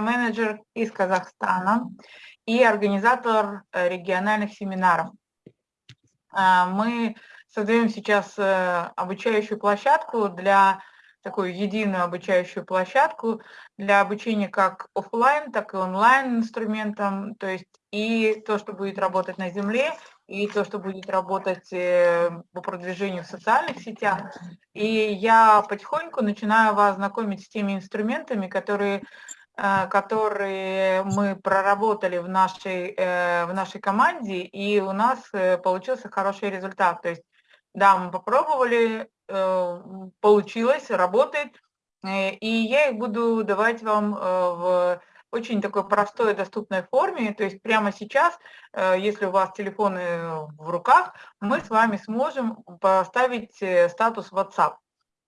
менеджер из Казахстана и организатор э, региональных семинаров. А, мы создаем сейчас э, обучающую площадку для такую единую обучающую площадку для обучения как офлайн, так и онлайн инструментам, то есть и то, что будет работать на земле, и то, что будет работать э, по продвижению в социальных сетях. И я потихоньку начинаю вас знакомить с теми инструментами, которые Э, которые мы проработали в нашей, э, в нашей команде, и у нас э, получился хороший результат. То есть, да, мы попробовали, получилось, работает, и я их буду давать вам в очень такой простой доступной форме. То есть прямо сейчас, если у вас телефоны в руках, мы с вами сможем поставить статус WhatsApp.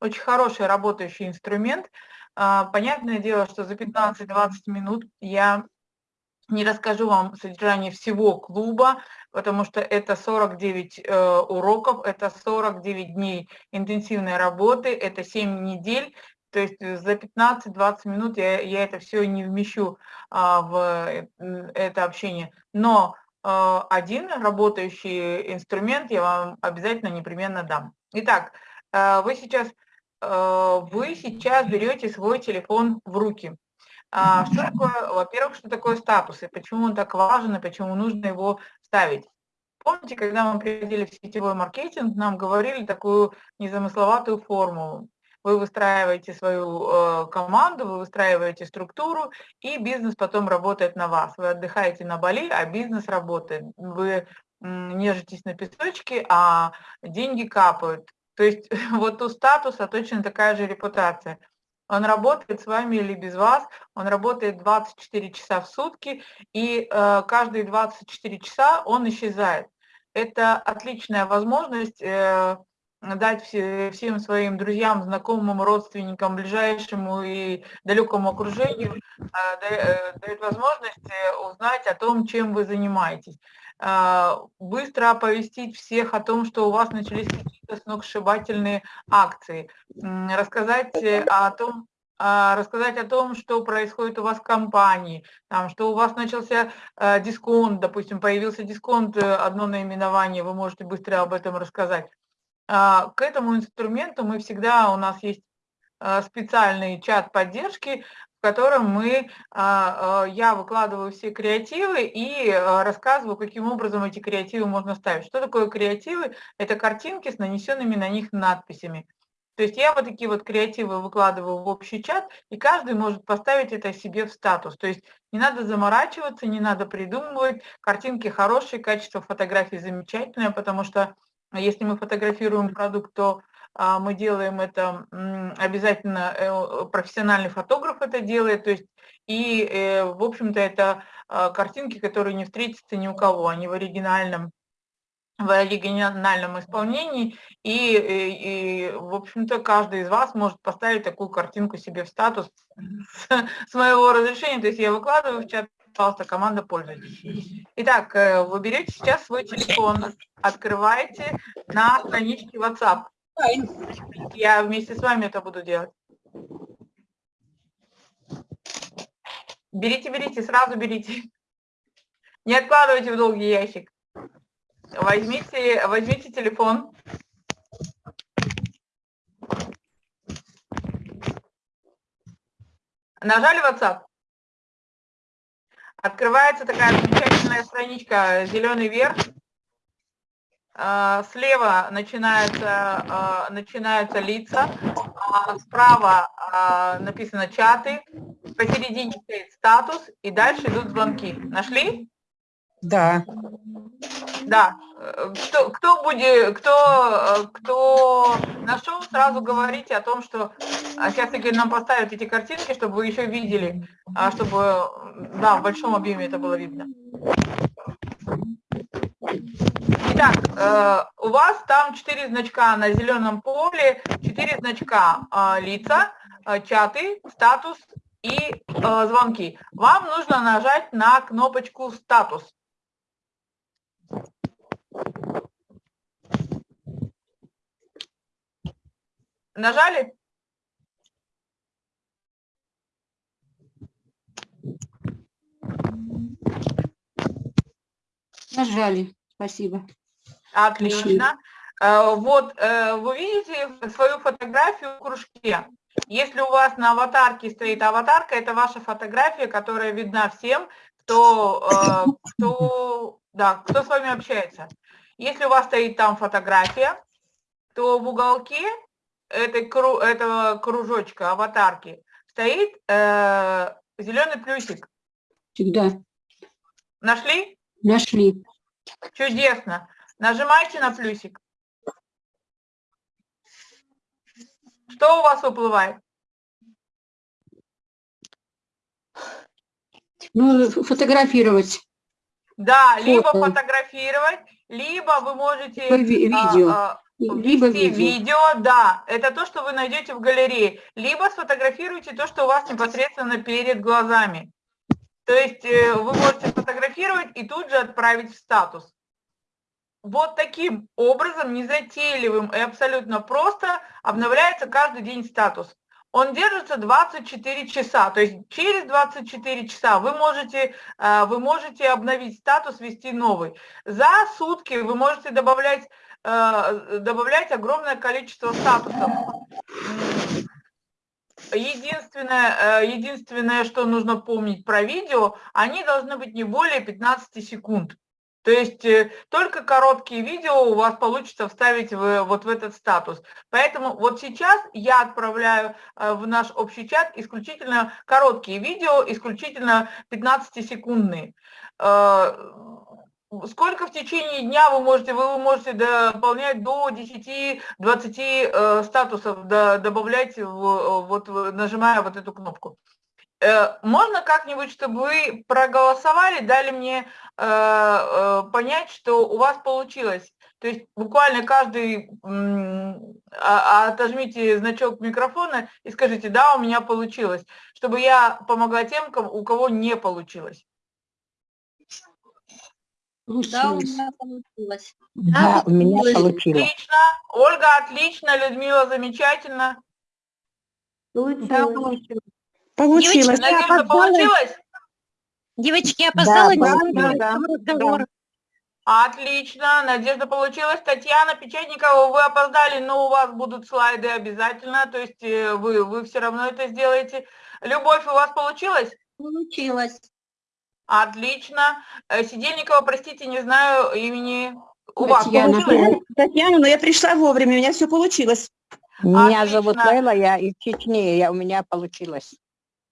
Очень хороший работающий инструмент – понятное дело, что за 15-20 минут я не расскажу вам содержание всего клуба, потому что это 49 э, уроков, это 49 дней интенсивной работы, это 7 недель, то есть за 15-20 минут я, я это все не вмещу а, в э, это общение. Но а, один работающий инструмент я вам обязательно непременно дам. Итак, а, вы сейчас Э, вы сейчас берете свой телефон в руки. А, что такое, во-первых, что такое статус и почему он так важен и почему нужно его ставить? Помните, когда мы приходили в сетевой маркетинг, нам говорили такую незамысловатую формулу. Вы выстраиваете свою э, команду, вы выстраиваете структуру, и бизнес потом работает на вас. Вы отдыхаете на Бали, а бизнес работает. Вы нежитесь на песочке, а деньги капают. То есть вот у статуса точно такая же репутация. Он работает с вами или без вас, он работает 24 часа в сутки, и э, каждые 24 часа он исчезает. Это отличная возможность э, дать все, всем своим друзьям, знакомым, родственникам, ближайшему и далекому окружению, э, э дает возможность э, узнать о том, чем вы занимаетесь. Быстро оповестить всех о том, что у вас начались какие-то сногсшибательные акции, рассказать э, о том, рассказать о том, что происходит у вас в компании, там, что у вас начался э, дисконт, допустим, появился дисконт, э, одно наименование, вы можете быстро об этом рассказать. А, к этому инструменту мы всегда, у нас есть специальный чат поддержки, котором мы, а, а, я выкладываю все креативы и а, рассказываю, каким образом эти креативы можно ставить. Что такое креативы? Это картинки с нанесенными на них надписями. То есть я вот такие вот креативы выкладываю в общий чат, и каждый может поставить это себе в статус. То есть не надо заморачиваться, не надо придумывать. Картинки хорошие, качество фотографий замечательное, потому что если мы фотографируем продукт, то а, мы делаем это обязательно, э, профессиональный фотограф это делает, то есть и, э, в общем-то, это а, картинки, которые не встретятся ни у кого, они в оригинальном в оригинальном исполнении, и, и, и в общем-то, каждый из вас может поставить такую картинку себе в статус с, с моего разрешения, то есть я выкладываю в чат, пожалуйста, команда пользуйтесь. Итак, вы берете сейчас свой телефон, открываете на страничке WhatsApp, я вместе с вами это буду делать. Берите, берите, сразу берите. Не откладывайте в долгий ящик. Возьмите, возьмите телефон. Нажали WhatsApp. Открывается такая замечательная страничка, зеленый верх. А, слева начинаются, а, начинаются лица, а справа написано чаты, посередине стоит статус, и дальше идут звонки. Нашли? Да. Да. Кто, кто, будет, кто, кто нашел, сразу говорите о том, что сейчас Игорь нам поставит эти картинки, чтобы вы еще видели, чтобы да, в большом объеме это было видно. Итак, э, у вас там четыре значка на зеленом поле, четыре значка э, лица, э, чаты, статус и звонки. Вам нужно нажать на кнопочку «Статус». Нажали? Нажали, спасибо. Отлично. Э, вот э, вы видите свою фотографию в кружке. Если у вас на аватарке стоит аватарка, это ваша фотография, которая видна всем, кто, э, кто, да, кто с вами общается. Если у вас стоит там фотография, то в уголке этой, этого кружочка, аватарки, стоит э, зеленый плюсик. Всегда. Нашли? Нашли. Чудесно. Нажимайте на плюсик. Что у вас выплывает? Ну, фотографировать. Да, Фото. либо фотографировать, либо вы можете... Видео. А, а, либо видео. видео, да, это то, что вы найдете в галерее. Либо сфотографируйте то, что у вас непосредственно перед глазами. То есть э, вы можете сфотографировать и тут же отправить в статус. Вот таким образом, незатейливым и абсолютно просто обновляется каждый день статус. Он держится 24 часа, то есть через 24 часа вы можете, э, вы можете обновить статус, ввести новый. За сутки вы можете добавлять Э, добавлять огромное количество статусов. Единственное, э, единственное, что нужно помнить про видео, они должны быть не более 15 секунд. То есть э, только короткие видео у вас получится вставить в, вот в этот статус. Поэтому вот сейчас я отправляю в наш общий чат исключительно короткие видео, исключительно 15-секундные сколько в течение дня вы можете, вы можете дополнять до 10-20 э, статусов, добавлять, в, вот, нажимая вот эту кнопку. Э, можно как-нибудь, чтобы вы проголосовали, дали мне э, э, понять, что у вас получилось. То есть буквально каждый, а, отожмите значок микрофона и скажите, да, у меня получилось, чтобы я помогла тем, у кого не получилось. Да, у меня получилось. Да, у меня получилось. Отлично. Ольга, отлично. Людмила, замечательно. Получилось. Да, получилось. Получилось. Девочки, Надежда, получилось? Девочки, я опоздала. Да, да, да, разговор. Отлично, Надежда получилась. Татьяна Печатникова, вы опоздали, но у вас будут слайды обязательно, то есть э, вы, вы все равно это сделаете. Любовь, у вас получилось? Получилось. Отлично. Э, Сидельникова, простите, не знаю имени. У Татьяна. вас получилось? Татьяна, но я пришла вовремя, у меня все получилось. Меня Отлично. зовут Лейла, я из Чечни, я, у меня получилось.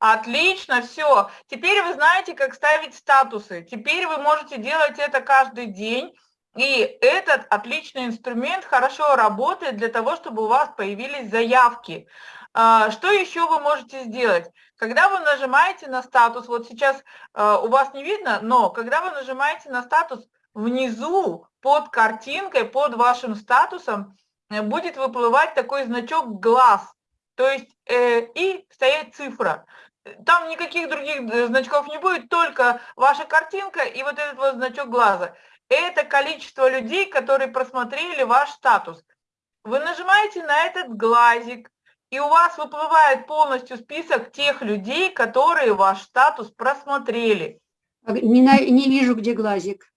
Отлично, все. Теперь вы знаете, как ставить статусы. Теперь вы можете делать это каждый день. И этот отличный инструмент хорошо работает для того, чтобы у вас появились заявки. А, что еще вы можете сделать? Когда вы нажимаете на статус, вот сейчас а, у вас не видно, но когда вы нажимаете на статус, внизу под картинкой, под вашим статусом э, будет выплывать такой значок глаз, то есть э, и стоять цифра. Там никаких других э, значков не будет, только ваша картинка и вот этот вот значок глаза. Это количество людей, которые просмотрели ваш статус. Вы нажимаете на этот глазик, и у вас выплывает полностью список тех людей, которые ваш статус просмотрели. А не, не вижу, где глазик.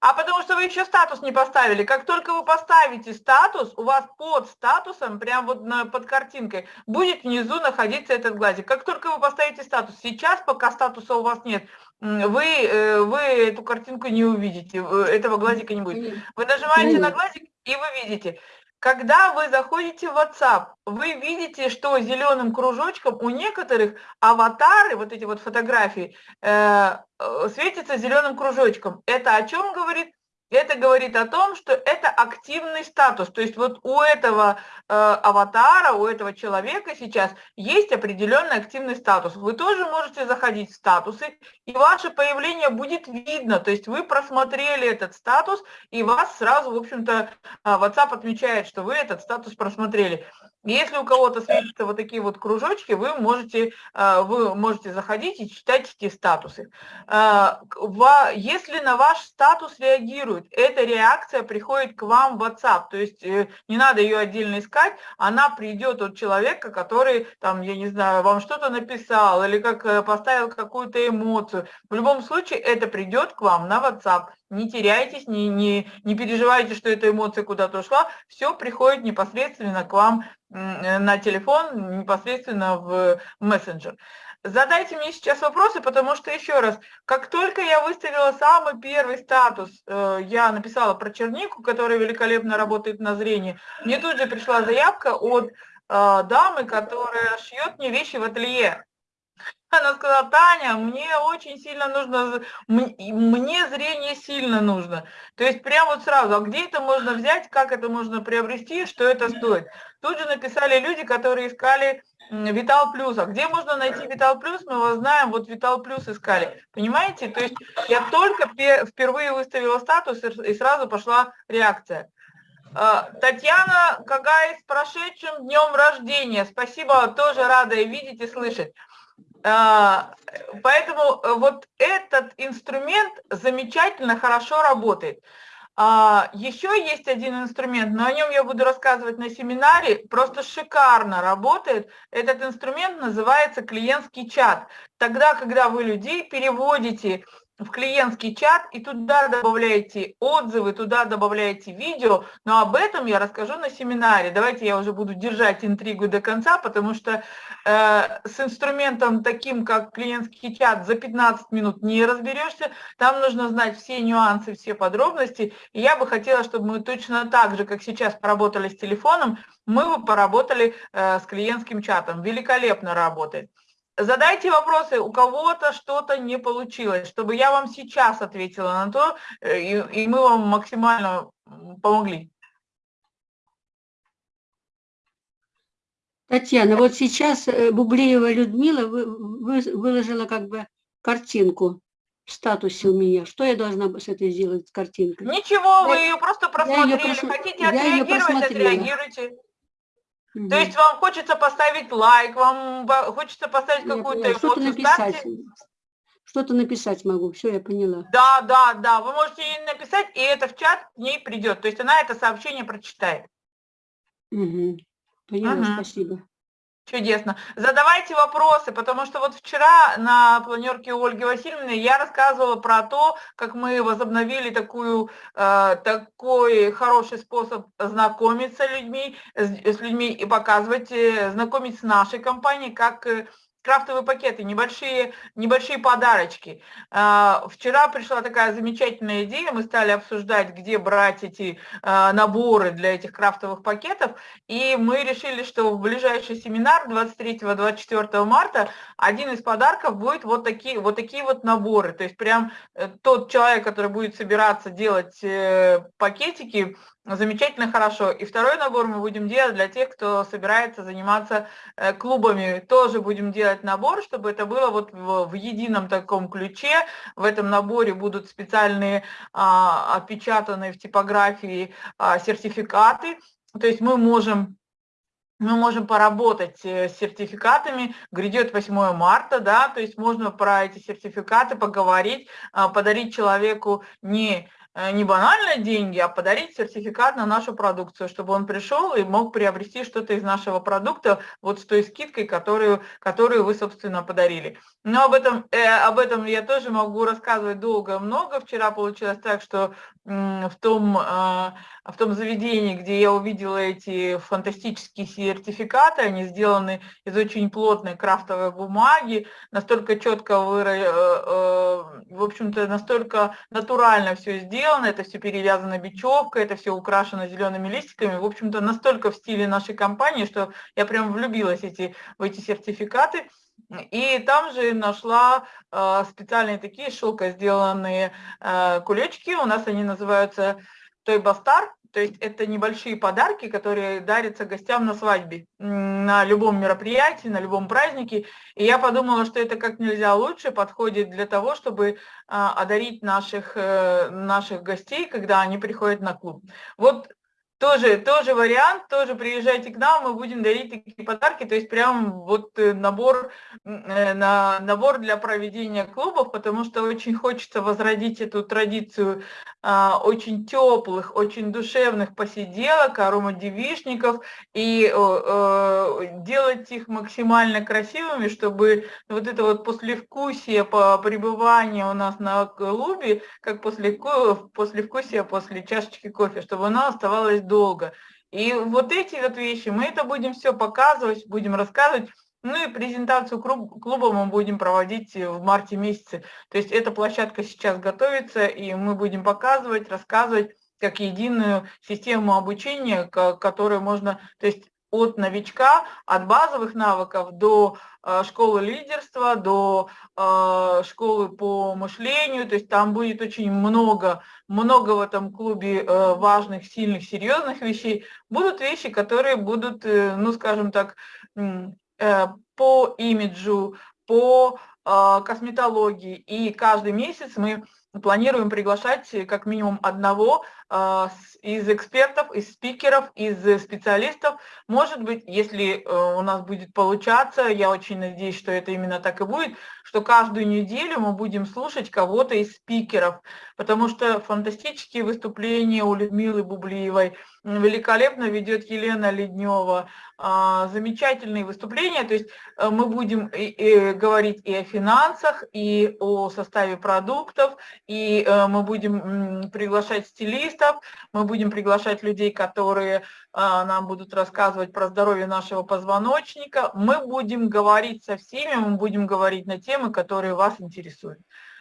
А потому что вы еще статус не поставили. Как только вы поставите статус, у вас под статусом, прям вот на, под картинкой, будет внизу находиться этот глазик. Как только вы поставите статус, сейчас, пока статуса у вас нет, вы, э, вы эту картинку не увидите, этого глазика не будет. Вы нажимаете на глазик, и вы видите. Когда вы заходите в WhatsApp, вы видите, что зеленым кружочком у некоторых аватары, вот эти вот фотографии, э, э светятся зеленым кружочком. Это о чем говорит? Это говорит о том, что это активный статус. То есть вот у этого э, аватара, у этого человека сейчас есть определенный активный статус. Вы тоже можете заходить в статусы, и ваше появление будет видно. То есть вы просмотрели этот статус, и вас сразу, в общем-то, э, WhatsApp отмечает, что вы этот статус просмотрели. Если у кого-то светятся вот такие вот кружочки, вы можете, э, вы можете заходить и читать эти статусы. Э, если на ваш статус реагирует, эта реакция приходит к вам в WhatsApp, то есть э, не надо ее отдельно искать, она придет от человека, который, там, я не знаю, вам что-то написал или как поставил какую-то эмоцию. В любом случае это придет к вам на WhatsApp не теряйтесь, не, не, не переживайте, что эта эмоция куда-то ушла, все приходит непосредственно к вам на телефон, непосредственно в мессенджер. Задайте мне сейчас вопросы, потому что, еще раз, как только я выставила самый первый статус, э, я написала про чернику, которая великолепно работает на зрении, мне тут же пришла заявка от э, дамы, которая шьет мне вещи в ателье. Она сказала, Таня, мне очень сильно нужно, мне зрение сильно нужно. То есть прямо вот сразу, а где это можно взять, как это можно приобрести, что это стоит. Тут же написали люди, которые искали Витал Плюс. А где можно найти Витал Плюс, мы его знаем, вот Витал Плюс искали. Понимаете? То есть я только впервые выставила статус и сразу пошла реакция. А, Татьяна Кагай с прошедшим днем рождения. Спасибо, тоже рада видеть и слышать. А, поэтому э, вот этот инструмент замечательно хорошо работает. А, еще есть один инструмент, но о нем я буду рассказывать на семинаре, просто шикарно работает. Этот инструмент называется клиентский чат. Тогда, когда вы людей переводите в клиентский чат и туда добавляете отзывы, туда добавляете видео, но об этом я расскажу на семинаре. Давайте я уже буду держать интригу до конца, потому что э, с инструментом таким, как клиентский чат, за 15 минут не разберешься, там нужно знать все нюансы, все подробности, и я бы хотела, чтобы мы точно так же, как сейчас поработали с телефоном, мы бы поработали э, с клиентским чатом. Великолепно работает. Задайте вопросы, у кого-то что-то не получилось, чтобы я вам сейчас ответила на то, э, и, и мы вам максимально помогли. Татьяна, вот сейчас э, Бублеева Людмила выложила как бы картинку в статусе у меня. Что я должна с этой сделать, с каринкой? Ничего, вы ее просто просмотрели. Ее прос... Хотите отреагировать, отреагируйте. Угу. То есть вам хочется поставить лайк, вам хочется поставить какую-то эмоцию. Что-то написать. Что-то написать могу, все, я поняла. Да, да, да, вы можете ей написать, и это в чат к ней придет. То есть она это сообщение прочитает. Угу. Поняла, угу. спасибо. Чудесно. Задавайте вопросы, потому что вот вчера на планерке у Ольги Васильевны я рассказывала про то, как мы возобновили такую, э, такой хороший способ знакомиться людьми, с, с людьми и показывать, э, знакомить с нашей компанией, как э, крафтовые пакеты, небольшие, небольшие подарочки. А, вчера пришла такая замечательная идея, мы стали обсуждать, где брать эти а, наборы для этих крафтовых пакетов, и мы решили, что в ближайший семинар 23-24 марта один из подарков будет вот такие, вот такие вот наборы, то есть прям э, тот человек, который будет собираться делать э, пакетики, Замечательно, хорошо. И второй набор мы будем делать для тех, кто собирается заниматься э, клубами. Тоже будем делать набор, чтобы это было вот в, едином таком ключе. В этом наборе будут специальные а, отпечатанные в типографии а, сертификаты. То есть мы можем мы можем поработать э, с сертификатами, грядет 8 марта, да, то есть можно про эти сертификаты поговорить, а, подарить человеку не не банально деньги, а подарить сертификат на нашу продукцию, чтобы он пришел и мог приобрести что-то из нашего продукта вот с той скидкой, которую, которую вы, собственно, подарили. Но об этом, э, об этом я тоже могу рассказывать долго-много. Вчера получилось так, что в том, э, в том заведении, где я увидела эти фантастические сертификаты, они сделаны из очень плотной крафтовой бумаги, настолько четко, выра... Э, э, в общем-то, настолько натурально все сделано, это все перевязано бечевкой, это все украшено зелеными листиками, в общем-то, настолько в стиле нашей компании, что я прям влюбилась эти, в эти сертификаты. И там же нашла э, специальные такие шелко сделанные э, кулечки, у нас они называются Той Бастар, то есть это небольшие подарки, которые дарятся гостям на свадьбе, на любом мероприятии, на любом празднике. И я подумала, что это как нельзя лучше подходит для того, чтобы а, одарить наших, э, наших гостей, когда они приходят на клуб. Вот тоже, тоже вариант, тоже приезжайте к нам, мы будем дарить такие подарки, то есть прям вот э, набор, э, на, набор для проведения клубов, потому что очень хочется возродить эту традицию а, очень теплых, очень душевных посиделок, аромадевишников и э, делать их максимально красивыми, чтобы вот это вот послевкусие по пребыванию у нас на клубе, как после, послевкусие после чашечки кофе, чтобы оно оставалось долго. И вот эти вот вещи, мы это будем все показывать, будем рассказывать. Ну и презентацию клуба мы будем проводить в марте месяце. То есть эта площадка сейчас готовится, и мы будем показывать, рассказывать как единую систему обучения, которую можно, то есть от новичка, от базовых навыков до э, школы лидерства, до э, школы по мышлению, то есть там будет очень много, много в этом клубе э, важных, сильных, серьезных вещей. Будут вещи, которые будут, ну скажем так, по имиджу, по косметологии, и каждый месяц мы планируем приглашать как минимум одного из экспертов, из спикеров, из специалистов. Может быть, если э, у нас будет получаться, я очень надеюсь, что это именно так и будет, что каждую неделю мы будем слушать кого-то из спикеров, потому что фантастические выступления у Людмилы Бублиевой, великолепно ведет Елена Леднева, а, замечательные выступления, то есть э, мы будем говорить и о финансах, и о составе продуктов, и э, мы будем приглашать стилистов, специалистов, мы будем приглашать людей, которые а, нам будут рассказывать про здоровье нашего позвоночника. Мы будем говорить со всеми, мы будем говорить на темы, которые вас интересуют.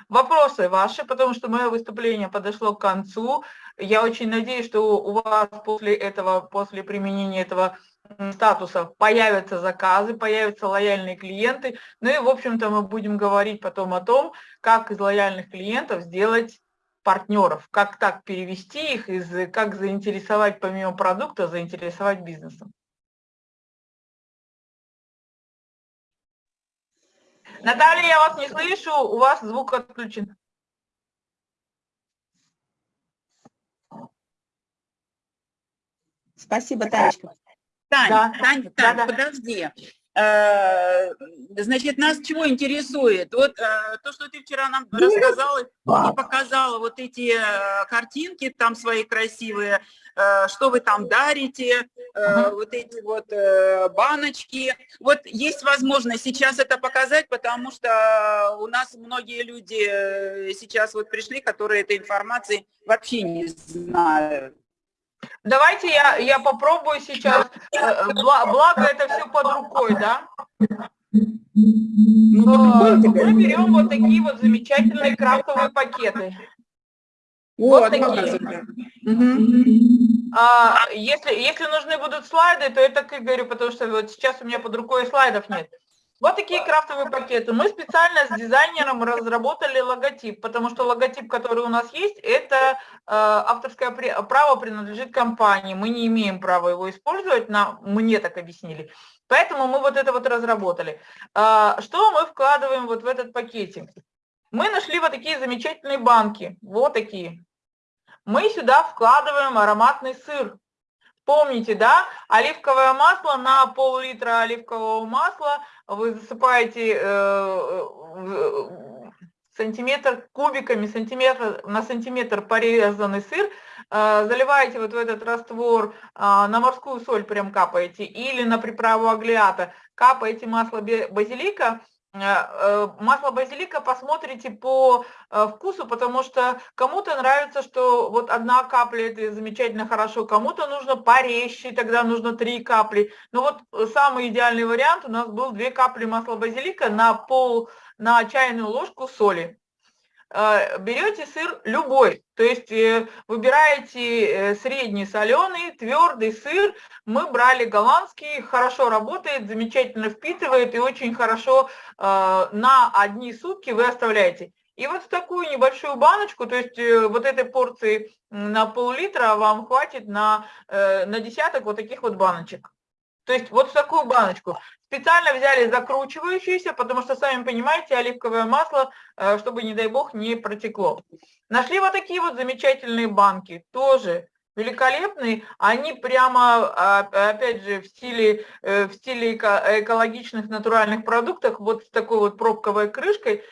Вопросы ваши, потому что мое выступление подошло к концу. Я очень надеюсь, что у вас после этого, после применения этого статуса появятся заказы, появятся лояльные клиенты. Ну и, в общем-то, мы будем говорить потом о том, как из лояльных клиентов сделать партнеров, как так перевести их, из, как заинтересовать помимо продукта, заинтересовать бизнесом. Наталья, я вас не слышу, у вас звук отключен. Спасибо, Танечка. Тань, Да. Тань, Тань, Да, да. подожди. Э, Значит, нас чего интересует? Вот э, то, что ты вчера нам рассказала и показала вот эти э, картинки там свои красивые, что вы там дарите, вот эти вот баночки. Вот есть возможность сейчас это показать, потому что у нас многие люди сейчас вот пришли, которые этой информации вообще не знают. Давайте я, я попробую сейчас, э, бла- благо это все под рукой, да? Ну, под рукой у тебя? Мы берем вот такие вот замечательные крафтовые пакеты. Вот, такие. показывай. Мгм. А, если, если нужны будут слайды, то я так и говорю, потому что вот сейчас у меня под рукой слайдов нет. Вот такие крафтовые пакеты. Мы специально с дизайнером разработали логотип, потому что логотип, который у нас есть, это э, авторское право принадлежит компании. Мы не имеем права его использовать, нам, мне так объяснили. Поэтому мы вот это вот разработали. А, что мы вкладываем вот в этот пакетик? Мы нашли вот такие замечательные банки, вот такие. Мы сюда вкладываем ароматный сыр. Помните, да, оливковое масло на пол-литра оливкового масла вы засыпаете э, сантиметр кубиками, сантиметр на сантиметр порезанный сыр, э, заливаете вот в этот раствор, э, на морскую соль прям капаете или на приправу аглиата, капаете масло базилика, масло базилика посмотрите по э, вкусу, потому что кому-то нравится, что вот одна капля это замечательно хорошо, кому-то нужно порезче, тогда нужно три капли. Но вот э, самый идеальный вариант у нас был две капли масла базилика на пол, на чайную ложку соли. Э, Берете сыр любой, то есть э, выбираете э, средний соленый, твердый сыр. Мы брали голландский, хорошо работает, замечательно впитывает и очень хорошо э, на одни сутки вы оставляете. И вот в такую небольшую баночку, то есть э, вот этой порции на пол-литра вам хватит на, на десяток вот таких вот баночек. То есть вот в такую баночку. Специально взяли закручивающуюся, потому что, сами понимаете, оливковое масло, э, чтобы, не дай бог, не протекло. Нашли вот такие вот замечательные банки, тоже великолепные, они прямо, а, опять же, в стиле, э, в стиле экологичных натуральных продуктов, вот с такой вот пробковой крышкой,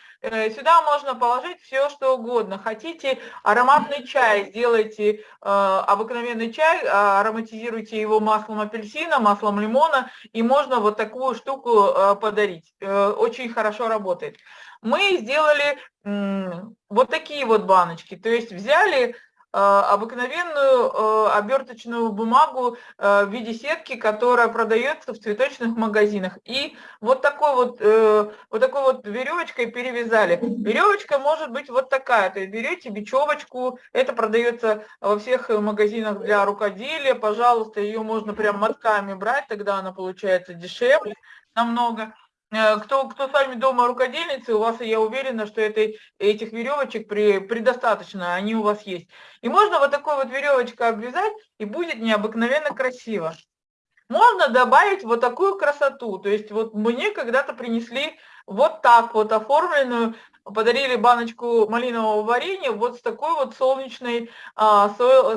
сюда можно положить все, что угодно. Хотите ароматный чай, сделайте э, обыкновенный чай, а, ароматизируйте его маслом апельсина, маслом лимона, и можно вот такую штуку э, подарить. Э, очень хорошо работает. Мы сделали э, вот такие вот баночки, то есть взяли Э, обыкновенную э, оберточную бумагу э, в виде сетки, которая продается в цветочных магазинах. И вот такой вот, вот такой вот веревочкой перевязали. Веревочка может быть вот такая, то есть берете бечевочку, это продается во всех магазинах для рукоделия, пожалуйста, ее можно прям мотками брать, тогда она получается дешевле намного. Э, кто, кто с вами дома рукодельницы, у вас, я уверена, что этой, этих веревочек при, предостаточно, они у вас есть. И можно вот такой вот веревочкой обвязать, и будет необыкновенно красиво. Можно добавить вот такую красоту. То есть вот мне когда-то принесли вот так вот оформленную, подарили баночку малинового варенья вот с такой вот солнечной, а,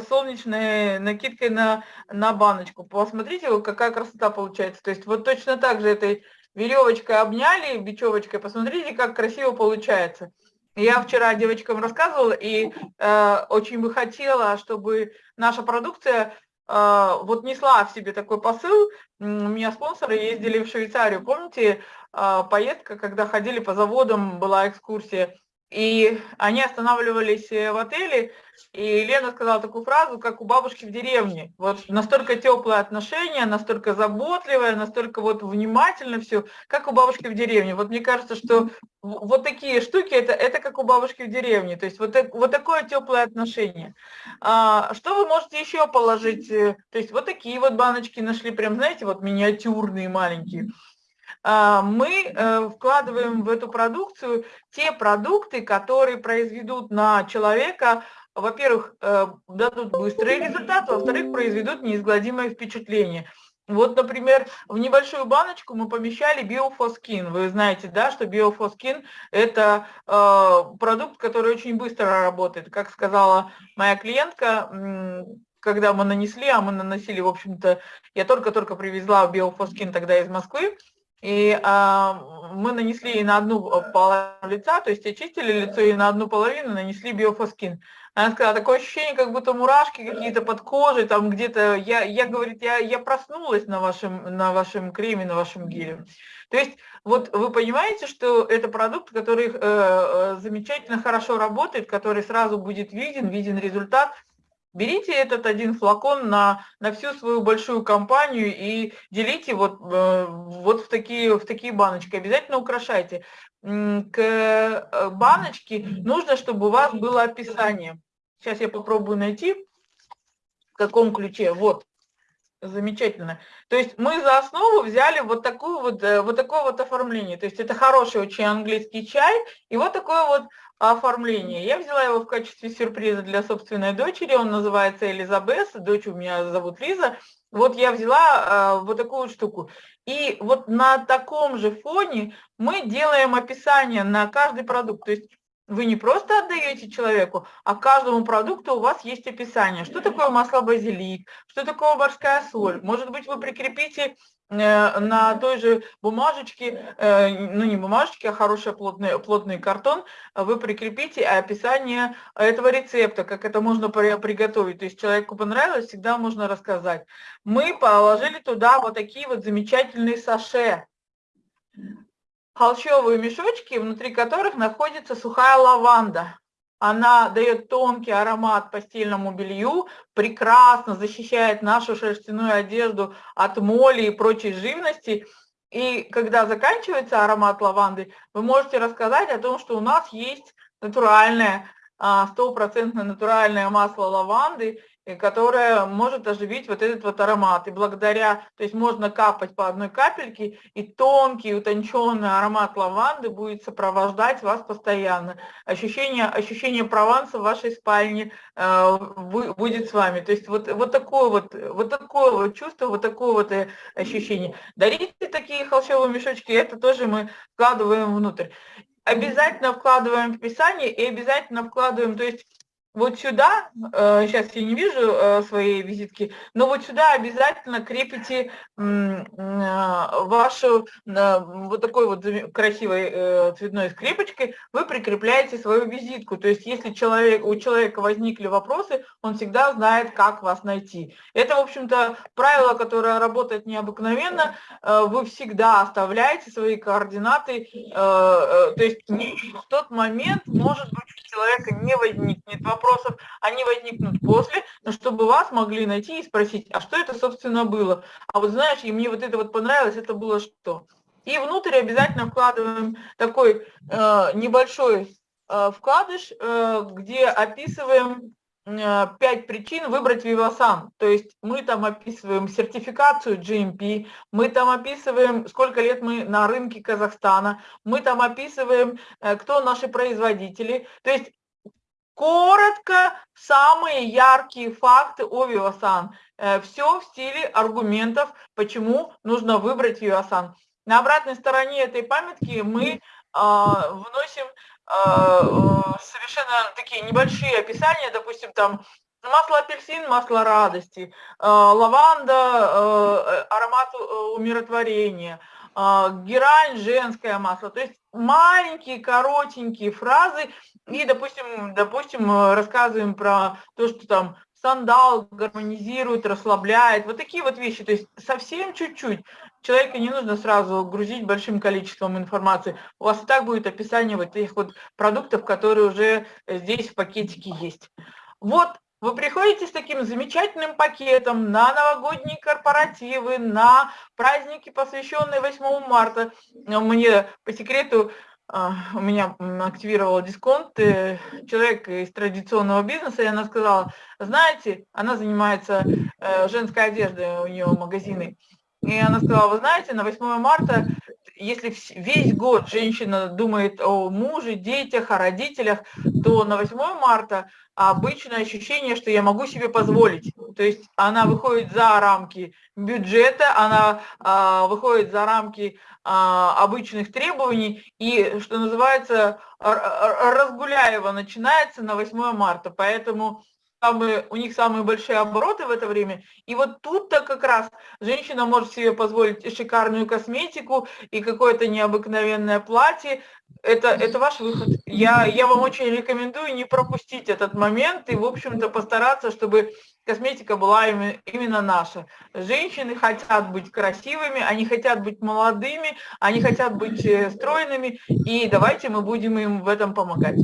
солнечной накидкой на, на баночку. Посмотрите, какая красота получается. То есть вот точно так же этой веревочкой обняли, бечевочкой, посмотрите, как красиво получается. Я вчера девочкам рассказывала и э, очень бы хотела, чтобы наша продукция э, вот несла в себе такой посыл. У меня спонсоры ездили в Швейцарию, помните, э, поездка, когда ходили по заводам, была экскурсия, и они останавливались э, в отеле, и Лена сказала такую фразу, как у бабушки в деревне. Вот настолько теплое отношение, настолько заботливое, настолько вот внимательно все, как у бабушки в деревне. Вот мне кажется, что вот такие штуки, это, это как у бабушки в деревне. То есть вот, вот такое теплое отношение. А, что вы можете еще положить? Э, то есть вот такие вот баночки нашли, прям, знаете, вот миниатюрные, маленькие. А, мы э, вкладываем в эту продукцию те продукты, которые произведут на человека, во-первых, э, дадут быстрый результат, во-вторых, произведут неизгладимое впечатление. Вот, например, в небольшую баночку мы помещали биофоскин. Вы знаете, да, что биофоскин – это э, продукт, который очень быстро работает. Как сказала моя клиентка, когда мы нанесли, а мы наносили, в общем-то, я только-только привезла биофоскин тогда из Москвы, и а, мы нанесли ей на одну э, половину лица, то есть очистили лицо и на одну половину нанесли биофоскин. Она сказала, такое ощущение, как будто мурашки какие-то под кожей, там где-то, я, я говорит, я, я проснулась на вашем, на вашем креме, на вашем геле. То есть вот вы понимаете, что это продукт, который э, э замечательно хорошо работает, который сразу будет виден, виден результат – Берите этот один флакон на, на всю свою большую компанию и делите вот, э, вот в, такие, в такие баночки. Обязательно украшайте. К э, баночке нужно, чтобы у вас было описание. Сейчас я попробую найти, в каком ключе. Вот, замечательно. То есть мы за основу взяли вот, такую вот, э, вот такое вот оформление. То есть это хороший очень английский чай и вот такое вот оформление. Я взяла его в качестве сюрприза для собственной дочери, он называется Элизабет, дочь у меня зовут Лиза. Вот я взяла э, вот такую штуку. И вот на таком же фоне мы делаем описание на каждый продукт. То есть вы не просто отдаете человеку, а каждому продукту у вас есть описание. Что такое масло базилик, что такое морская соль. Может быть, вы прикрепите Э, на той же бумажечке, э, ну не бумажечке, а хороший плотный, плотный картон, вы прикрепите описание этого рецепта, как это можно приготовить. То есть человеку понравилось, всегда можно рассказать. Мы положили туда вот такие вот замечательные саше, холщовые мешочки, внутри которых находится сухая лаванда. Она дает тонкий аромат постельному белью, прекрасно защищает нашу шерстяную одежду от моли и прочей живности. И когда заканчивается аромат лаванды, вы можете рассказать о том, что у нас есть натуральное, а, стопроцентное натуральное масло лаванды, которая может оживить вот этот вот аромат. И благодаря, то есть можно капать по одной капельке, и тонкий, утонченный аромат лаванды будет сопровождать вас постоянно. Ощущение, ощущение Прованса в вашей спальне э, будет с вами. То есть вот, вот, такое вот, вот такое вот чувство, вот такое вот э, ощущение. Дарите такие холщовые мешочки, это тоже мы вкладываем внутрь. Обязательно вкладываем в описание и обязательно вкладываем, то есть вот сюда, сейчас я не вижу э, своей визитки, но вот сюда обязательно крепите вашу вот такой вот красивой э, цветной скрепочкой, вы прикрепляете свою визитку. То есть если человек, у человека возникли вопросы, он всегда знает, как вас найти. Это, в общем-то, правило, которое работает необыкновенно. Э, вы всегда оставляете свои координаты, то есть в тот момент, может быть, у человека не возникнет вопросов, они возникнут после, но чтобы вас могли найти и спросить, а что это, собственно, было? А вот знаешь, и мне вот это вот понравилось, это было что? И внутрь обязательно вкладываем такой э, небольшой э, вкладыш, э, где описываем э, пять причин выбрать Vivasan. То есть мы там описываем сертификацию GMP, мы там описываем, сколько лет мы на рынке Казахстана, мы там описываем, э, кто наши производители. То есть Коротко, самые яркие факты о Vivasan. Э, Все в стиле аргументов, почему нужно выбрать Vivasan. На обратной стороне этой памятки мы а, вносим а, э, совершенно такие небольшие описания, допустим, там масло апельсин, масло радости, а, лаванда, аромат умиротворения, герань, женское масло. То есть маленькие, коротенькие фразы, и, допустим, допустим, э, рассказываем про то, что там сандал гармонизирует, расслабляет, вот такие вот вещи, то есть совсем чуть-чуть. Человека не нужно сразу грузить большим количеством информации. У вас и так будет описание вот этих вот продуктов, которые уже здесь в пакетике есть. Вот вы приходите с таким замечательным пакетом на новогодние корпоративы, на праздники, посвященные 8 марта. Мне по секрету а, у меня активировала дисконт э, человек из традиционного бизнеса, и она сказала, знаете, она занимается э, женской одеждой, у нее магазины, и она сказала, вы знаете, на 8 марта, если весь год женщина думает о муже, детях, о родителях, то на 8 марта обычное ощущение, что я могу себе позволить. То есть она выходит за рамки бюджета, она а, выходит за рамки а, обычных требований, и, что называется, разгуляева начинается на 8 марта. Поэтому самые, у них самые большие обороты в это время. И вот тут-то как раз женщина может себе позволить шикарную косметику, и какое-то необыкновенное платье. Это, это ваш выход. Я, я вам очень рекомендую не пропустить этот момент и, в общем-то, постараться, чтобы косметика была именно наша. Женщины хотят быть красивыми, они хотят быть молодыми, они хотят быть э, стройными, и давайте мы будем им в этом помогать.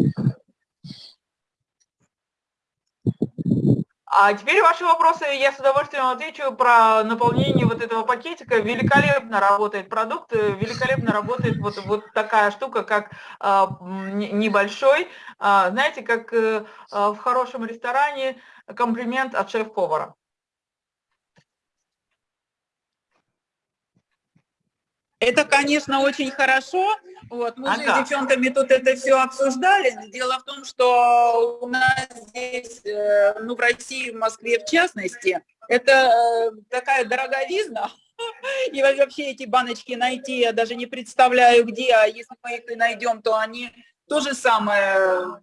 А теперь ваши вопросы, я с удовольствием отвечу про наполнение вот этого пакетика. Великолепно работает продукт, великолепно работает вот, вот такая штука, как а, небольшой. А, знаете, как а, в хорошем ресторане комплимент от шеф-повара. Это, конечно, очень хорошо. Вот, мы ага. же с девчонками тут это все обсуждали. Дело в том, что у нас здесь, э, ну, в России, в Москве в частности, это э, такая дороговизна. И вообще эти баночки найти я даже не представляю где, а если мы их и найдем, то они то же самое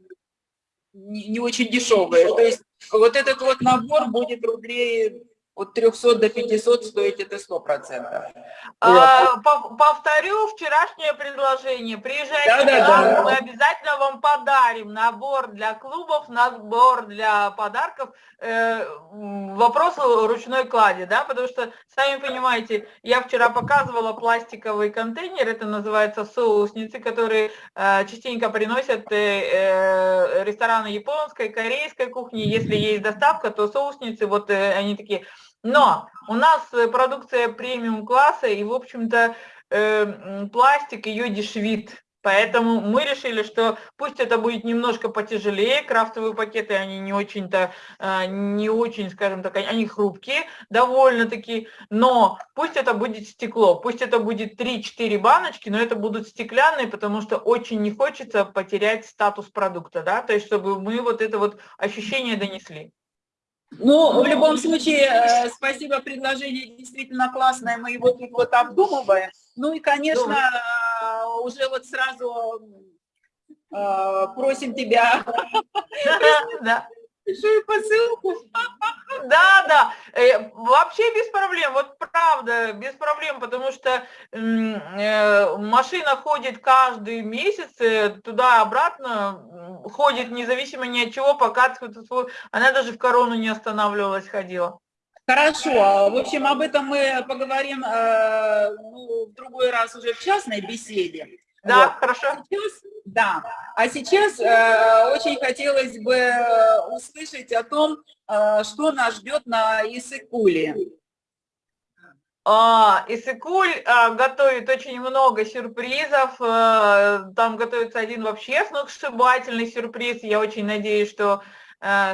не очень дешевые. То есть вот этот вот набор будет рублей от 300 до 500 стоить это 100%. А, повторю вчерашнее предложение. Приезжайте да, да, да. мы обязательно вам подарим набор для клубов, набор для подарков. Э, вопрос ручной клади, да, потому что, сами понимаете, я вчера показывала пластиковый контейнер, это называется соусницы, которые э, частенько приносят э, э, рестораны японской, корейской кухни. Если есть доставка, то соусницы, вот э, они такие но у нас э, продукция премиум класса, и, в общем-то, э, пластик ее дешевит. Поэтому мы решили, что пусть это будет немножко потяжелее, крафтовые пакеты, они не очень-то, э, не очень, скажем так, они хрупкие довольно-таки, но пусть это будет стекло, пусть это будет 3-4 баночки, но это будут стеклянные, потому что очень не хочется потерять статус продукта, да, то есть чтобы мы вот это вот ощущение донесли. Ну, в любом случае, э, спасибо, предложение действительно классное, мы его тут вот обдумываем. Ну и, конечно, э, уже вот сразу э, просим тебя большую посылку. Да, да, э, вообще без проблем, вот правда, без проблем, потому что э, машина ходит каждый месяц э, туда-обратно, ходит независимо ни от чего, свой- она даже в корону не останавливалась, ходила. Хорошо, в общем, об этом мы поговорим ну, в другой раз уже в частной беседе. Да, Вот. хорошо. Сейчас, да, а сейчас э, очень хотелось бы э, услышать о том, э, что нас ждет на Исыкуле. А, Исыкуль а, готовит очень много сюрпризов. а, Там готовится один вообще сногсшибательный сюрприз. Я очень надеюсь, что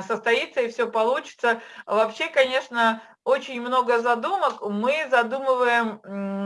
состоится и все получится. Вообще, конечно, очень много задумок. Мы задумываем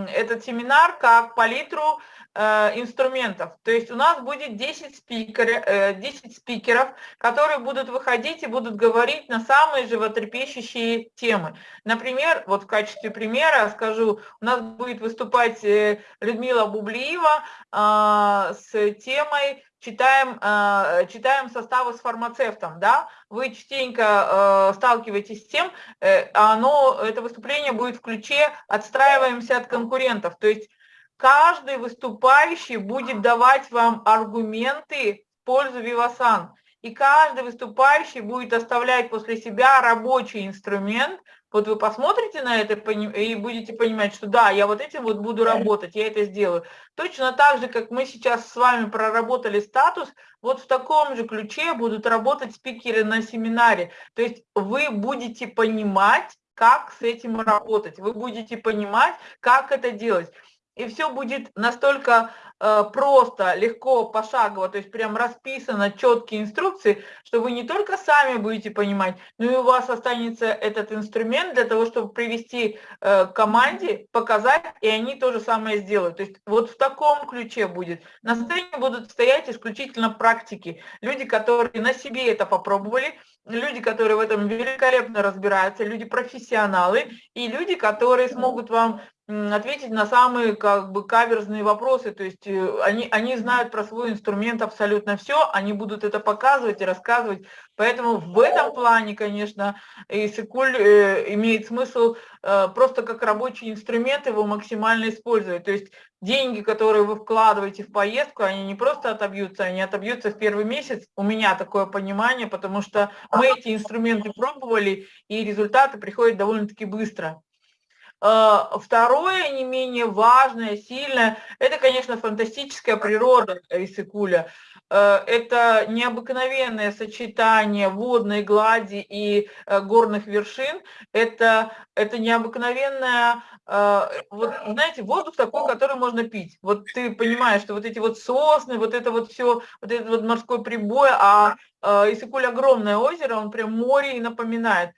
этот семинар как палитру э, инструментов. То есть у нас будет 10, спикер, э, 10 спикеров, которые будут выходить и будут говорить на самые животрепещущие темы. Например, вот в качестве примера скажу, у нас будет выступать э, Людмила Бублиева а, с темой читаем, а, читаем составы с фармацевтом, да, вы частенько э, сталкиваетесь с тем, э, оно, это выступление будет в ключе «отстраиваемся от конкурентов», то есть каждый выступающий будет давать вам аргументы в пользу Вивасан, и каждый выступающий будет оставлять после себя рабочий инструмент, вот вы посмотрите на это и будете понимать, что да, я вот этим вот буду работать, я это сделаю. Точно так же, как мы сейчас с вами проработали статус, вот в таком же ключе будут работать спикеры на семинаре. То есть вы будете понимать, как с этим работать, вы будете понимать, как это делать. И все будет настолько э, просто, легко, пошагово, то есть прям расписано четкие инструкции, что вы не только сами будете понимать, но и у вас останется этот инструмент для того, чтобы привести э, команде, показать, и они то же самое сделают. То есть вот в таком ключе будет. На сцене будут стоять исключительно практики. Люди, которые на себе это попробовали, люди, которые в этом великолепно разбираются, люди профессионалы и люди, которые смогут вам ответить на самые как бы каверзные вопросы, то есть э, они, они знают про свой инструмент абсолютно все, они будут это показывать и рассказывать, поэтому в этом плане, конечно, Исыкуль э, имеет смысл э, просто как рабочий инструмент его максимально использовать, то есть деньги, которые вы вкладываете в поездку, они не просто отобьются, они отобьются в первый месяц, у меня такое понимание, потому что мы эти инструменты пробовали, и результаты приходят довольно-таки быстро. Э, Второе, не менее важное, сильное, это, конечно, фантастическая природа Исыкуля. Э, Это необыкновенное сочетание водной глади и э, горных вершин. Это, это необыкновенное, э, вот, знаете, воздух такой, который можно пить. Вот ты понимаешь, что вот эти вот сосны, вот это вот все, вот этот вот морской прибой, а Исыкуль огромное озеро, он прям море и напоминает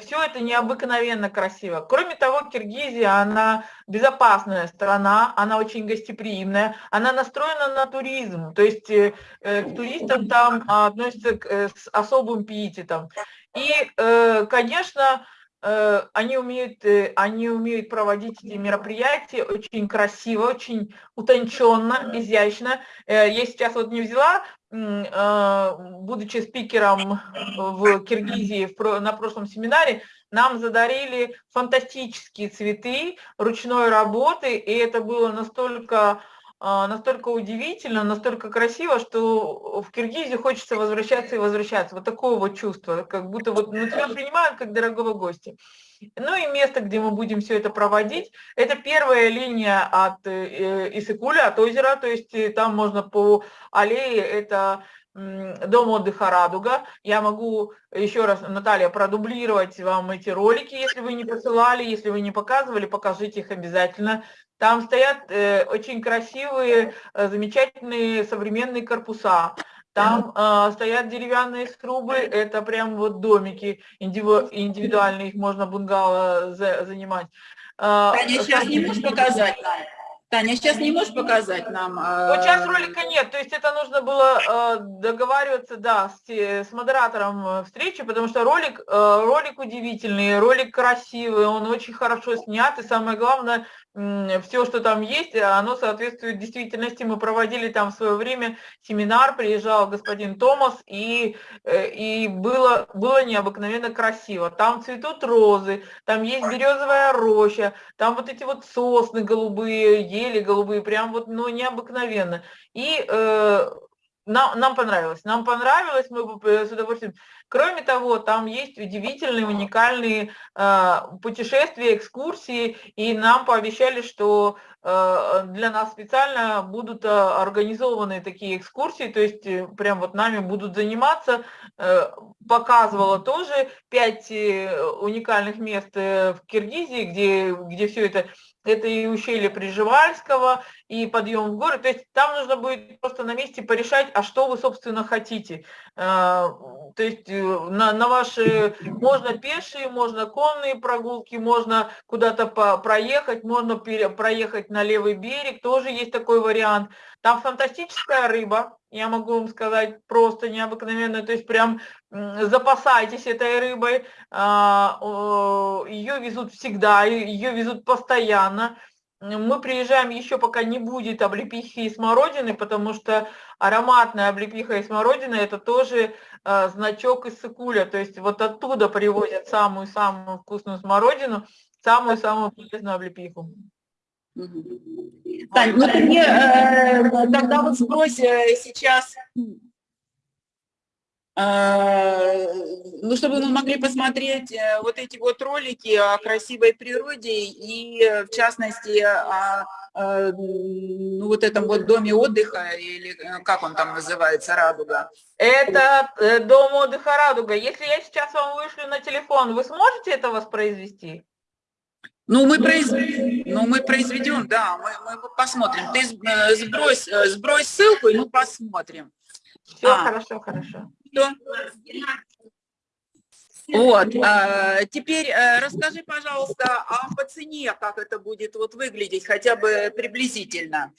все это необыкновенно красиво. Кроме того, Киргизия, она безопасная страна, она очень гостеприимная, она настроена на туризм, то есть э, э, к туристам там а, относятся к, э, с особым пиететом. И, э, конечно, э, они умеют, э, они умеют проводить эти мероприятия очень красиво, очень утонченно, изящно. Э, Я сейчас вот не взяла э, будучи спикером в Киргизии в про- на прошлом семинаре, нам задарили фантастические цветы ручной работы, и это было настолько, а, настолько удивительно, настолько красиво, что в Киргизию хочется возвращаться и возвращаться. Вот такое вот чувство, как будто вот ну, тебя принимают как дорогого гостя. Ну и место, где мы будем все это проводить, это первая линия от э, Исыкуля, от озера, то есть э, там можно по аллее, это дом отдыха «Радуга». Я могу еще раз, Наталья, продублировать вам эти ролики, если вы не посылали, если вы не показывали, покажите их обязательно. Там стоят э, очень красивые, э, замечательные современные корпуса. Там э, стоят деревянные срубы, это прям вот домики индиви- индивидуальные, их можно бунгало за- занимать. Э, Таня, сейчас не можешь показать нам? Таня, сейчас не можешь показать нам? э, Вот сейчас ролика нет, то есть это нужно было э, договариваться, да, с, с модератором э, встречи, потому что ролик, э, ролик удивительный, ролик красивый, он очень хорошо снят, и самое главное, все, что там есть, оно соответствует действительности. Мы проводили там в свое время семинар, приезжал господин Томас, и, э, и было, было необыкновенно красиво. Там цветут розы, там есть березовая роща, там вот эти вот сосны голубые, ели голубые, прям вот, ну, необыкновенно. И э, нам, нам понравилось. Нам понравилось, мы бы с удовольствием. Кроме того, там есть удивительные, уникальные э, путешествия, экскурсии, и нам пообещали, что э, для нас специально будут э, организованы такие экскурсии, то есть э, прям вот нами будут заниматься. Э, показывала тоже пять э, уникальных мест э, в Киргизии, где, где все это это и ущелье Приживальского, и подъем в горы. То есть там нужно будет просто на месте порешать, а что вы, собственно, хотите. Э, то есть э, на, на ваши, можно пешие, можно конные прогулки, можно куда-то проехать, можно проехать на левый берег, тоже есть такой вариант. Там фантастическая рыба, я могу вам сказать, просто необыкновенная, то есть прям запасайтесь этой рыбой, а, ее везут всегда, ее везут постоянно. Мы приезжаем еще пока не будет облепихи и смородины, потому что ароматная облепиха и смородина это тоже а, значок из Сыкуля, то есть вот оттуда привозят самую-самую вкусную смородину, самую-самую полезную облепиху. Тань, ну ты мне э, тогда вот сбрось э, сейчас, э, ну чтобы мы могли посмотреть э, вот эти вот ролики о красивой природе и в частности о э, ну, вот этом вот доме отдыха, или э, как он там называется, «Радуга». Это э, дом отдыха «Радуга». Если я сейчас вам вышлю на телефон, вы сможете это воспроизвести? Ну, мы, произ... ну, мы произведем, да, мы, мы посмотрим. Ты э, сбрось, э, сбрось ссылку, и мы посмотрим. Все, а. хорошо, хорошо. Что? Вот, а, теперь э, расскажи, пожалуйста, а по цене, как это будет вот выглядеть, хотя бы приблизительно.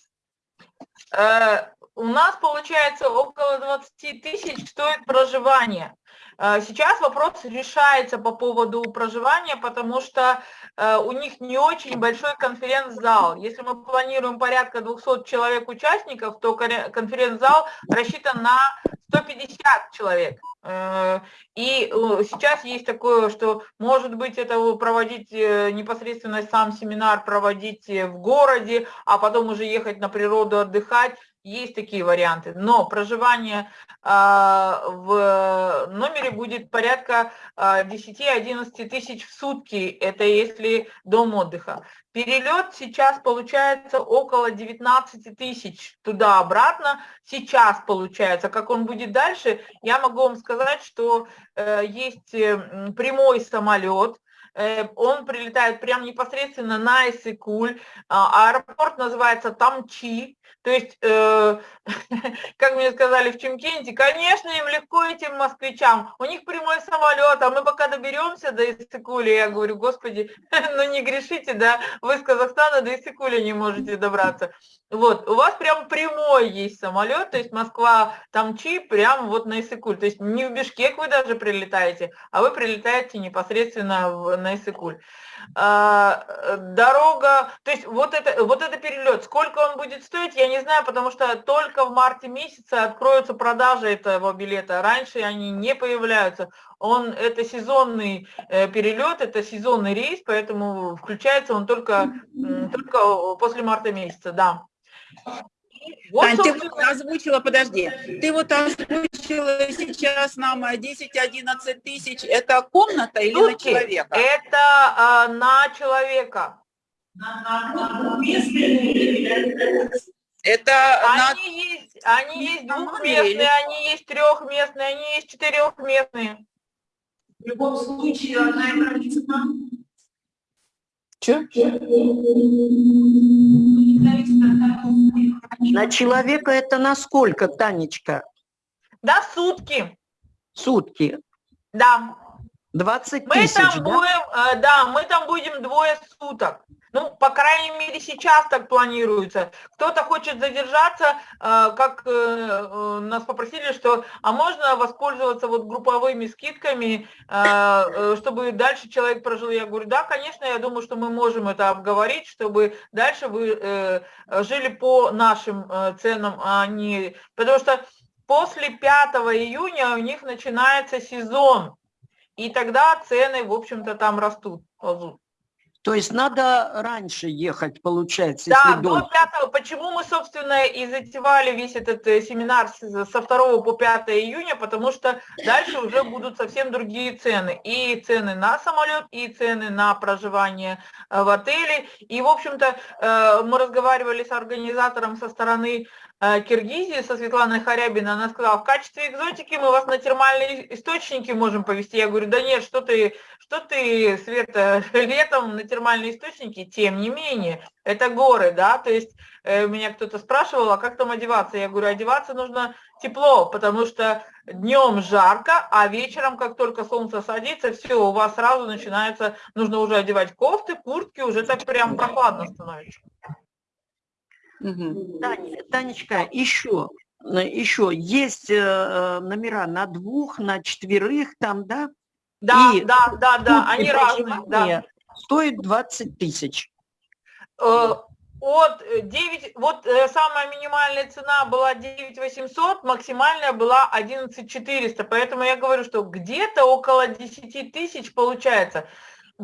У нас получается около 20 тысяч стоит проживание. Сейчас вопрос решается по поводу проживания, потому что Э, у них не очень большой конференц-зал. Если мы планируем порядка 200 человек участников, то конференц-зал рассчитан на 150 человек. Э, и э, сейчас есть такое, что может быть это проводить непосредственно сам семинар, проводить в городе, а потом уже ехать на природу отдыхать. Есть такие варианты, но проживание а, в номере будет порядка 10-11 а, тысяч в сутки, это если дом отдыха. Перелет сейчас получается около 19 тысяч туда-обратно, сейчас получается. Как он будет дальше, я могу вам сказать, что э, есть э, прямой самолет, Э, он прилетает прямо непосредственно на Иссыкуль, а, аэропорт называется Тамчи, то есть, э, как мне сказали в Чемкенте, конечно, им легко этим москвичам, у них прямой самолет, а мы пока доберемся до Иссыкуля, я говорю, господи, ну не грешите, да, вы с Казахстана до Иссыкуля не можете добраться. Вот, у вас прям прямой есть самолет, то есть Москва, Тамчи, прям вот на Иссыкуль. То есть не в Бишкек вы даже прилетаете, а вы прилетаете непосредственно в, на Иссыкуль. А, дорога, то есть вот это, вот это перелет, сколько он будет стоить, я не знаю, потому что только в марте месяце откроются продажи этого билета. Раньше они не появляются. Он, это сезонный э, перелет, это сезонный рейс, поэтому включается он только, только после марта месяца, да. Вот, Тань, ты вот озвучила, подожди, ты вот озвучила сейчас нам 10-11 тысяч, это комната или Сутки. на человека? Это а, на человека. Это они, на... есть, они есть двухместные, они есть трехместные, они есть четырехместные. В любом случае, одна граница Че? На человека это на сколько, Танечка? Да, сутки. Сутки? Да. 20 мы тысяч, там да? Будем, э, да, мы там будем двое суток. Ну, по крайней мере, сейчас так планируется. Кто-то хочет задержаться, э, как э, э, нас попросили, что, а можно воспользоваться вот групповыми скидками, чтобы дальше человек прожил. Я говорю, да, конечно, я думаю, что мы можем это обговорить, чтобы дальше вы жили по нашим ценам, а не... Потому что после 5 июня у них начинается сезон, и тогда цены, в общем-то, там растут. То есть надо раньше ехать, получается, Да, до дольше. 5, почему мы, собственно, и затевали весь этот э, семинар с- со 2 по 5 июня, потому что дальше уже будут совсем другие цены. И цены на самолет, и цены на проживание э, в отеле. И, в общем-то, э, мы разговаривали с организатором со стороны э, Киргизии, со Светланой Харябиной, она сказала, в качестве экзотики мы вас на термальные источники можем повезти. Я говорю, да нет, что ты, что ты, Света, летом на термальные источники, тем не менее, это горы, да, то есть э, меня кто-то спрашивал, а как там одеваться? Я говорю, одеваться нужно тепло, потому что днем жарко, а вечером, как только солнце садится, все, у вас сразу начинается, нужно уже одевать кофты, куртки, уже так прям прохладно становится. Тань- Танечка, еще, еще есть э, э, номера на двух, на четверых там, да? Да, И да, да, да, они разные, да. Стоит 20 тысяч. Э, От э, 9, вот э, самая минимальная цена была 9 800, максимальная была 11 400, поэтому я говорю, что где-то около 10 тысяч получается.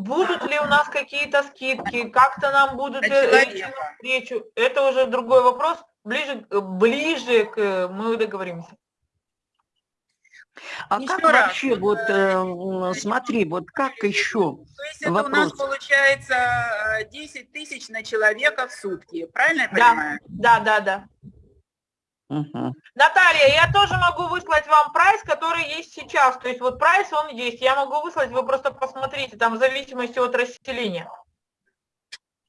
Будут ли у нас какие-то скидки, как-то нам будут э, идти навстречу, это уже другой вопрос, ближе, к- ближе к, э, мы договоримся. А Еще как раз, вообще, вот, э, э, смотри, вот как еще? То есть это у нас Вопрос. получается э, 10 тысяч на человека в сутки, правильно я Да. понимаю? Да, да, да. Мгм. Наталья, я тоже могу выслать вам прайс, который есть сейчас. То есть вот прайс, он есть. Я могу выслать, вы просто посмотрите, там в зависимости от расселения.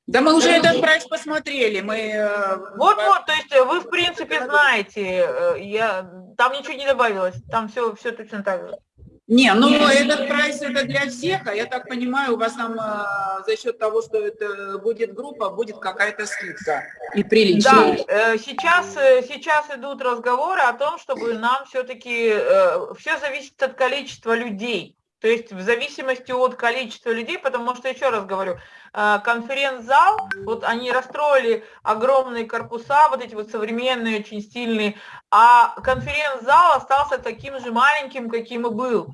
Да мы уже этот прайс посмотрели, мы... э, Вот-вот, то есть э, вы, в принципе, знаете, э, я, там ничего не добавилось, там все, все точно так же. Не, ну этот прайс это для всех, а я так понимаю, у вас там э, за счет того, что это будет группа, будет какая-то скидка и Да, приличная. э, сейчас, э, сейчас идут разговоры о том, чтобы нам все-таки, все зависит от количества людей. То есть в зависимости от количества людей, потому что, еще раз говорю, э, конференц-зал, вот они расстроили огромные корпуса, вот эти вот современные, очень стильные, а конференц-зал остался таким же маленьким, каким и был.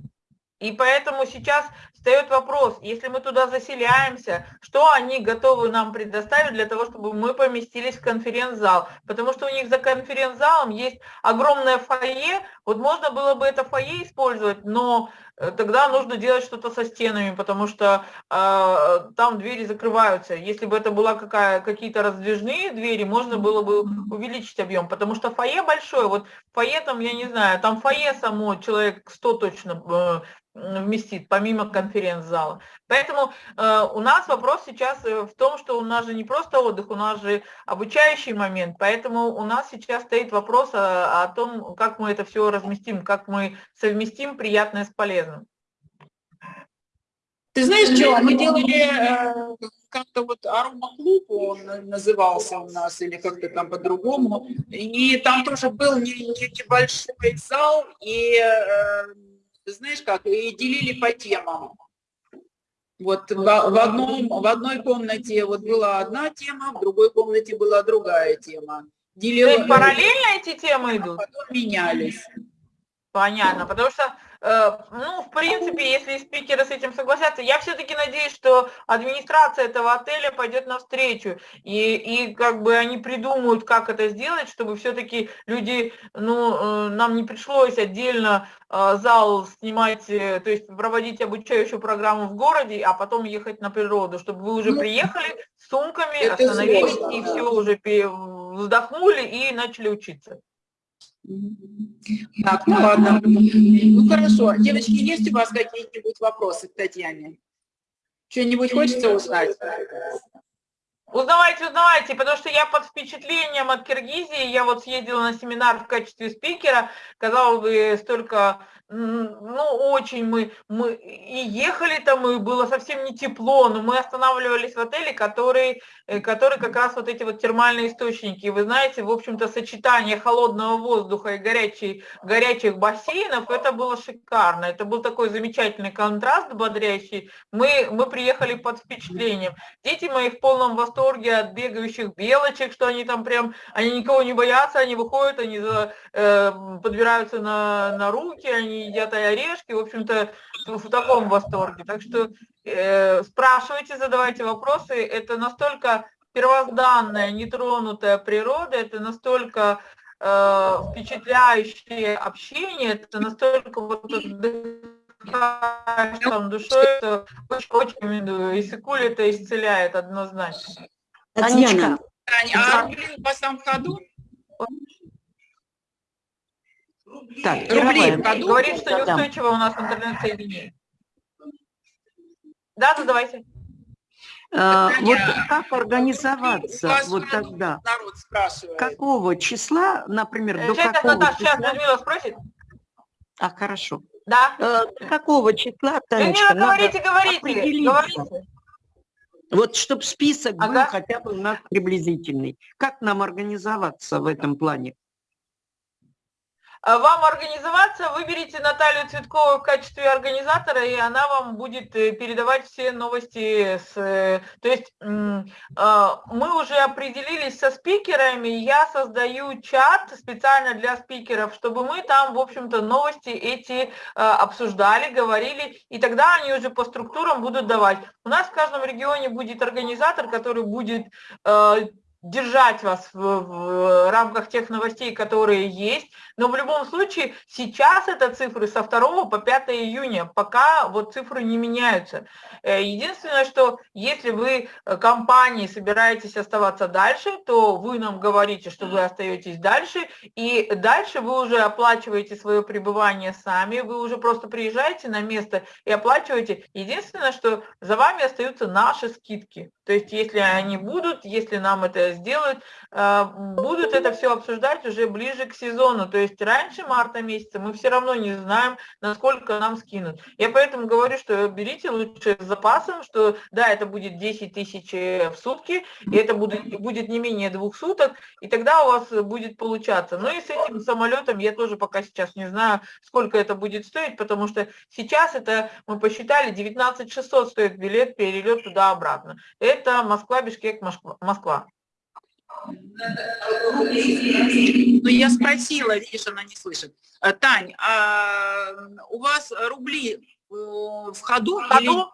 И поэтому сейчас встает вопрос, если мы туда заселяемся, что они готовы нам предоставить для того, чтобы мы поместились в конференц-зал. Потому что у них за конференц-залом есть огромное фойе, вот можно было бы это фойе использовать, но э, тогда нужно делать что-то со стенами, потому что э, там двери закрываются. Если бы это была какие-то раздвижные двери, можно было бы увеличить объем, потому что фойе большое, вот фойе там, я не знаю, там фойе само человек 100 точно э, вместит, помимо конференц-зала. Поэтому э, у нас вопрос сейчас э, в том, что у нас же не просто отдых, у нас же обучающий момент, поэтому у нас сейчас стоит вопрос о, о том, как мы это все разместим, как мы совместим приятное с полезным. Ты знаешь что, мы делали э, как-то вот арома-клуб, он назывался у нас, или как-то там по-другому, и там тоже был не- некий большой зал, и э, знаешь как, и делили по темам. Вот в, в одном, в одной комнате вот была одна тема, в другой комнате была другая тема. То Делила, есть параллельно эти темы идут? потом менялись. Понятно, потому что, э, ну, в принципе, если спикеры с этим согласятся, я все-таки надеюсь, что администрация этого отеля пойдет навстречу, и, и как бы они придумают, как это сделать, чтобы все-таки люди, ну, э, нам не пришлось отдельно э, зал снимать, э, то есть проводить обучающую программу в городе, а потом ехать на природу, чтобы вы уже Ну, приехали с сумками, это остановились и да. все уже вздохнули и начали учиться. Так, ну ладно. Ну хорошо. Девочки, есть у вас какие-нибудь вопросы к Татьяне? Что-нибудь хочется узнать? Узнавайте, узнавайте, потому что я под впечатлением от Киргизии, я вот съездила на семинар в качестве спикера, казалось бы, столько ну, очень мы, мы и ехали там, и было совсем не тепло, но мы останавливались в отеле, который, э, который как раз вот эти вот термальные источники. И вы знаете, в общем-то, сочетание холодного воздуха и горячей, горячих бассейнов, это было шикарно. Это был такой замечательный контраст бодрящий. Мы, мы приехали под впечатлением. Дети мои в полном восторге от бегающих белочек, что они там прям, они никого не боятся, они выходят, они за, э, подбираются на, на руки, они едят орешки, в общем-то, в, в таком восторге. Так что э, спрашивайте, задавайте вопросы. Это настолько первозданная, нетронутая природа, это настолько э, впечатляющее общение, это настолько вот отдыхаешь там душой, это очень, очень рекомендую. И Сикуль это исцеляет однозначно. Татьяна, Тань, а рубли у вас там в ходу? Так, Рублей году? Говорит, что неустойчиво у нас интернет-соединение. Да, задавайте. а, Таня, вот как организоваться вас вот тогда? Народ спрашивает. Какого числа, например, до Сейчас, какого Наташа, сейчас числа? Людмила спросит. А, хорошо. Да. Э, До какого числа, Танечка, Людмила, говорите, говорите. говорите. Вот чтобы список был Ага. хотя бы у нас приблизительный. Как нам организоваться в этом плане? А Вам организоваться, выберите Наталью Цветкову в качестве организатора, и она вам будет э, передавать все новости. С, э, то есть а, мы уже определились со спикерами, я создаю чат специально для спикеров, чтобы мы там, в общем-то, новости эти а, обсуждали, говорили, и тогда они уже по структурам будут давать. У нас в каждом регионе будет организатор, который будет держать вас в, в рамках тех новостей, которые есть. Но в любом случае сейчас это цифры со 2 по 5 июня, пока вот цифры не меняются. Э, Единственное, что если вы э, компании собираетесь оставаться дальше, то вы нам говорите, что вы остаетесь дальше, и дальше вы уже оплачиваете свое пребывание сами, вы уже просто приезжаете на место и оплачиваете. Единственное, что за вами остаются наши скидки. То есть если они будут, если нам это сделают, э, будут это все обсуждать уже ближе к сезону. То есть раньше марта месяца мы все равно не знаем, насколько нам скинут. Я поэтому говорю, что берите лучше с запасом, что да, это будет 10 тысяч в сутки, и это будет, будет не менее двух суток, и тогда у вас будет получаться. Ну и с этим самолетом я тоже пока сейчас не знаю, сколько это будет стоить, потому что сейчас это, мы посчитали, 19 600 стоит билет, перелет туда-обратно. Это Москва, Бишкек, Москва. Ну, я спросила, видишь, она не слышит. Э, Тань, а у вас рубли э, в ходу? В ходу?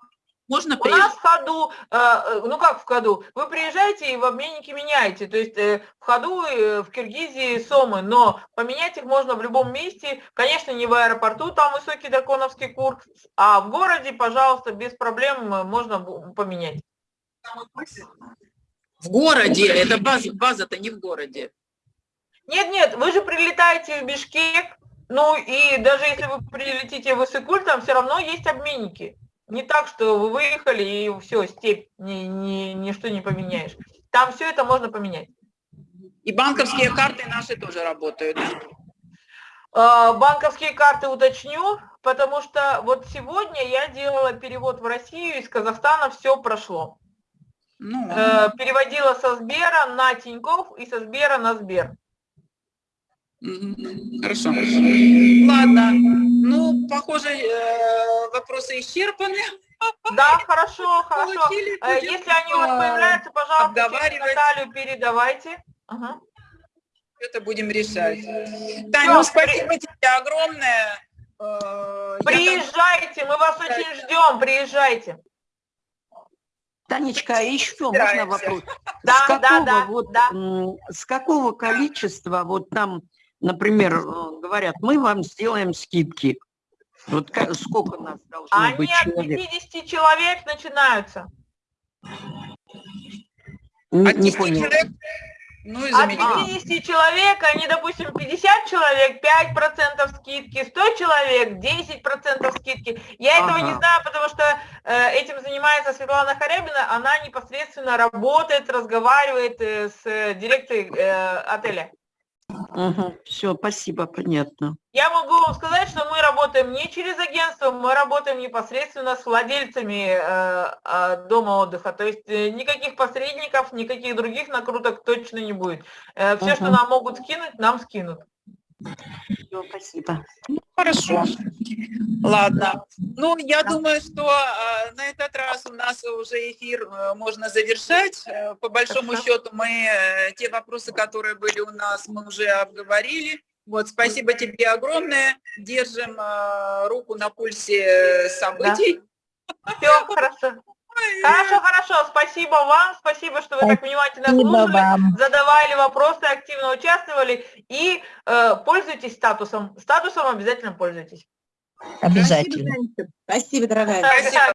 можно У нас в ходу, э, ну как в ходу, вы приезжаете и в обменнике меняете, то есть в ходу в Киргизии сомы, но поменять их можно в любом месте, конечно, не в аэропорту, там высокий драконовский курс, а в городе, пожалуйста, без проблем можно поменять. В городе, это база, база-то не в городе. Нет, нет, вы же прилетаете в Бишкек, ну и даже если вы прилетите в Иссыкуль, там все равно есть обменники. Не так, что вы выехали и все, степь, ни, ни, ничто не поменяешь. Там все это можно поменять. И банковские карты наши тоже работают. А, Банковские карты уточню, потому что вот сегодня я делала перевод в Россию, из Казахстана все прошло. Ну, Э, Переводила со Сбера на Тинькофф и со Сбера на Сбер. хорошо. Ладно, ну, похоже, э, вопросы исчерпаны. Да, хорошо, хорошо. Получили, Э, Если они у вас появляются, пожалуйста, через. Наталью передавайте. Ага. Это будем решать. Всё, ну спасибо тебе огромное. Э, Приезжайте, мы вас очень ждем, приезжайте. Танечка, а еще можно вопрос? Да, с да, какого, да, вот, да. с какого количества, вот там, например, э, говорят, мы вам сделаем скидки. Вот сколько нас должно Они быть от человек? 50 человек начинаются. Н- От Не 10 понял. человек? Ну и От замечательно. 50 человек, они, допустим, 50 человек, 5% скидки, 100 человек, 10% скидки. Я этого не Ага. знаю, потому что э, этим занимается Светлана Харябина, она непосредственно работает, разговаривает э, с э, дирекцией э, отеля. Все, спасибо, понятно. Я могу вам сказать, что мы работаем не через агентство, мы работаем непосредственно с владельцами э, э, дома отдыха. То есть э, никаких посредников, никаких других накруток точно не будет. все, что Мгм. нам могут скинуть, нам скинут. Всё, спасибо. Хорошо. Ладно. Ну, я думаю, что э, на этот раз у нас уже эфир э, можно завершать. Э, По большому Хорошо. счету мы э, те вопросы, которые были у нас, мы уже обговорили. Вот, спасибо тебе огромное. Держим э, руку на пульсе э, событий. Все, хорошо. Хорошо, хорошо. Спасибо вам, спасибо, что вы так внимательно слушали, вам. задавали вопросы, активно участвовали и э, пользуйтесь статусом. Статусом обязательно пользуйтесь. Обязательно. Спасибо, дорогая. Спасибо.